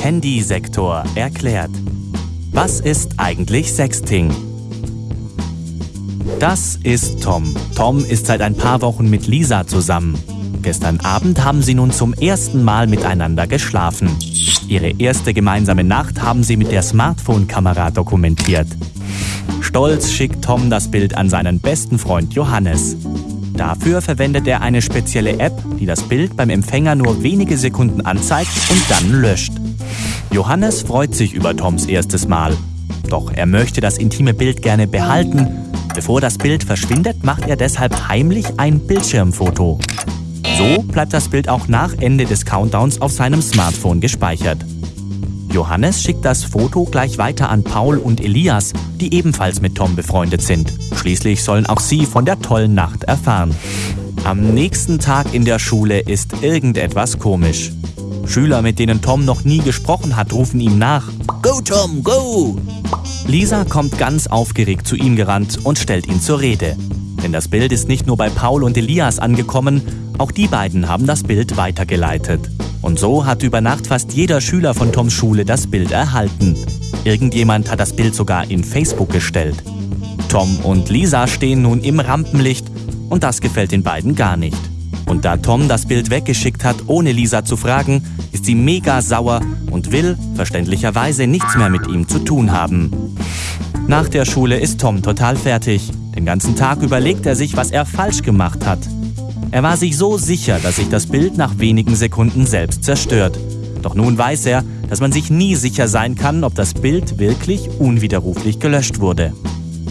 Handysektor erklärt. Was ist eigentlich Sexting? Das ist Tom. Tom ist seit ein paar Wochen mit Lisa zusammen. Gestern Abend haben sie nun zum ersten Mal miteinander geschlafen. Ihre erste gemeinsame Nacht haben sie mit der Smartphone-Kamera dokumentiert. Stolz schickt Tom das Bild an seinen besten Freund Johannes. Dafür verwendet er eine spezielle App, die das Bild beim Empfänger nur wenige Sekunden anzeigt und dann löscht. Johannes freut sich über Toms erstes Mal. Doch er möchte das intime Bild gerne behalten. Bevor das Bild verschwindet, macht er deshalb heimlich ein Bildschirmfoto. So bleibt das Bild auch nach Ende des Countdowns auf seinem Smartphone gespeichert. Johannes schickt das Foto gleich weiter an Paul und Elias, die ebenfalls mit Tom befreundet sind. Schließlich sollen auch sie von der tollen Nacht erfahren. Am nächsten Tag in der Schule ist irgendetwas komisch. Schüler, mit denen Tom noch nie gesprochen hat, rufen ihm nach. Go, Tom, go! Lisa kommt ganz aufgeregt zu ihm gerannt und stellt ihn zur Rede. Denn das Bild ist nicht nur bei Paul und Elias angekommen, auch die beiden haben das Bild weitergeleitet. Und so hat über Nacht fast jeder Schüler von Toms Schule das Bild erhalten. Irgendjemand hat das Bild sogar in Facebook gestellt. Tom und Lisa stehen nun im Rampenlicht und das gefällt den beiden gar nicht. Und da Tom das Bild weggeschickt hat, ohne Lisa zu fragen, ist sie mega sauer und will, verständlicherweise, nichts mehr mit ihm zu tun haben. Nach der Schule ist Tom total fertig. Den ganzen Tag überlegt er sich, was er falsch gemacht hat. Er war sich so sicher, dass sich das Bild nach wenigen Sekunden selbst zerstört. Doch nun weiß er, dass man sich nie sicher sein kann, ob das Bild wirklich unwiderruflich gelöscht wurde.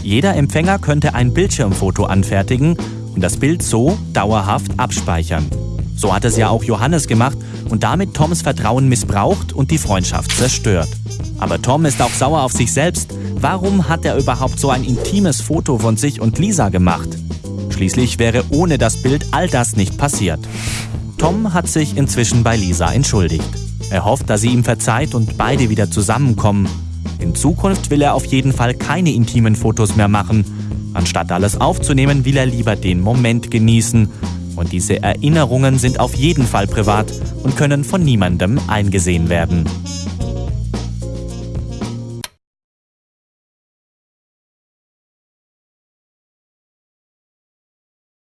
Jeder Empfänger könnte ein Bildschirmfoto anfertigen und das Bild so dauerhaft abspeichern. So hat es ja auch Johannes gemacht und damit Toms Vertrauen missbraucht und die Freundschaft zerstört. Aber Tom ist auch sauer auf sich selbst. Warum hat er überhaupt so ein intimes Foto von sich und Lisa gemacht? Schließlich wäre ohne das Bild all das nicht passiert. Tom hat sich inzwischen bei Lisa entschuldigt. Er hofft, dass sie ihm verzeiht und beide wieder zusammenkommen. In Zukunft will er auf jeden Fall keine intimen Fotos mehr machen. Anstatt alles aufzunehmen, will er lieber den Moment genießen. Und diese Erinnerungen sind auf jeden Fall privat und können von niemandem eingesehen werden.